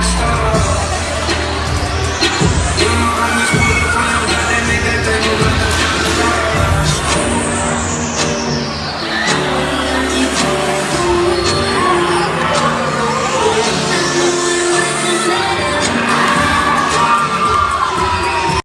rock.